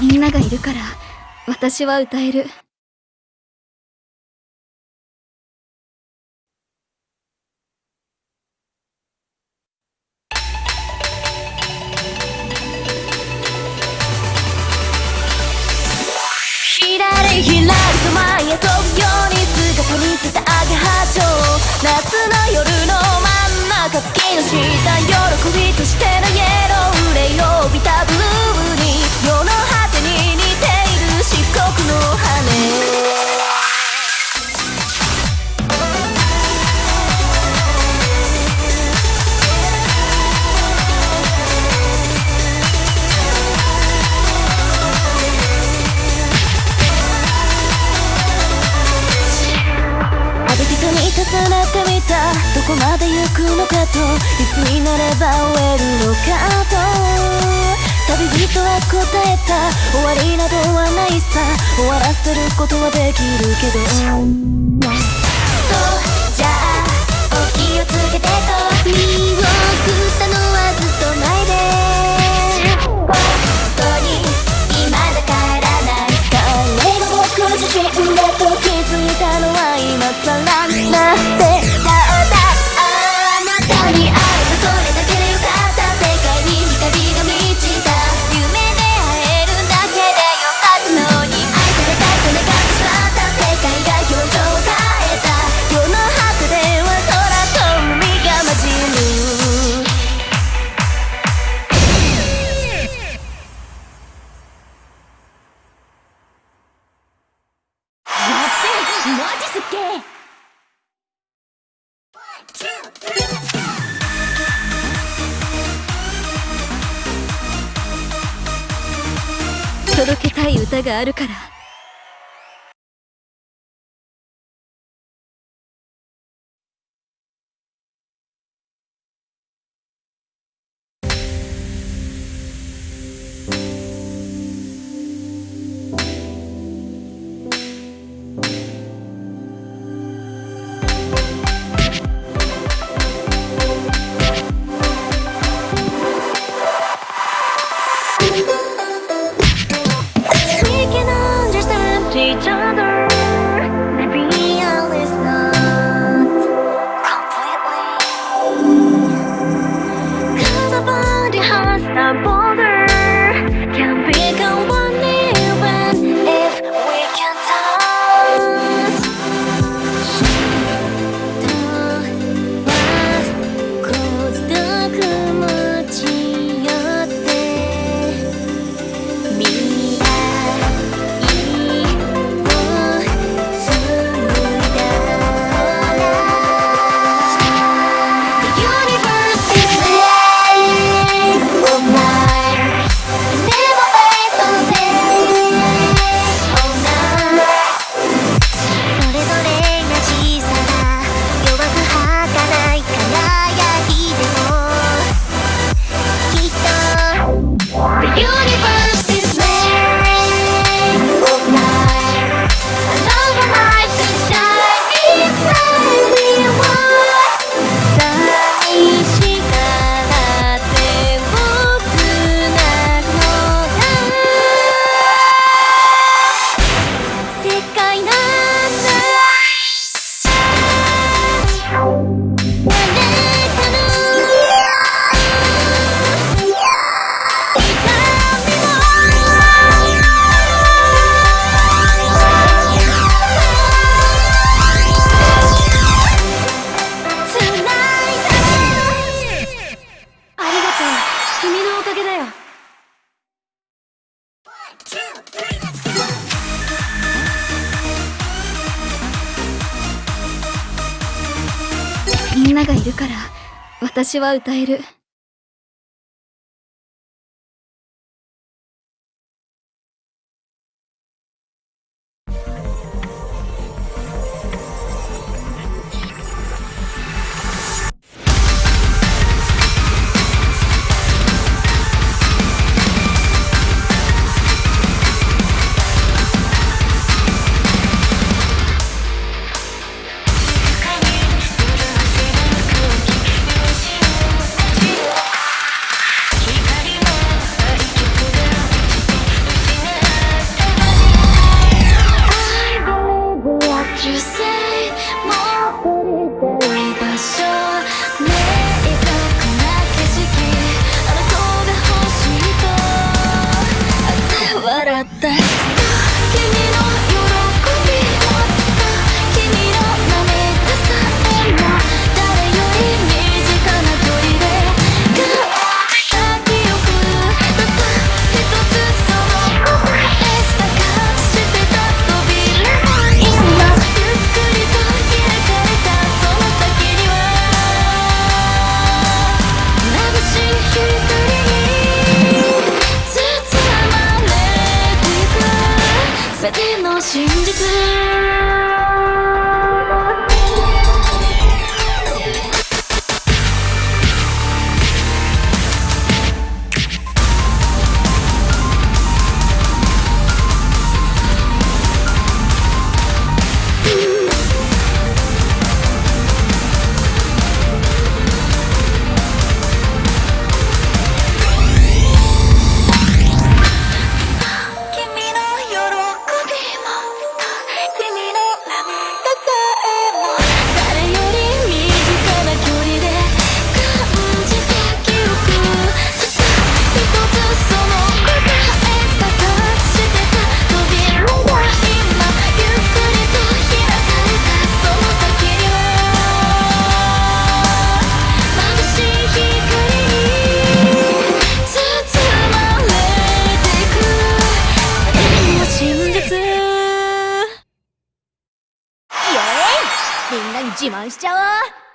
みんながいるから私は歌える。ひらりひらりと舞い遊ぶように姿見せたアゲハチョウ夏の夜の真ん中月の下喜びとしてのイ重ねてみた。どこまで行くのかと。いつになれば終えるのかと。旅人は答えた。終わりなどはないさ。終わらせることはできるけど。届けたい歌があるから。みんながいるから私は歌える「の真実自慢しちゃおう。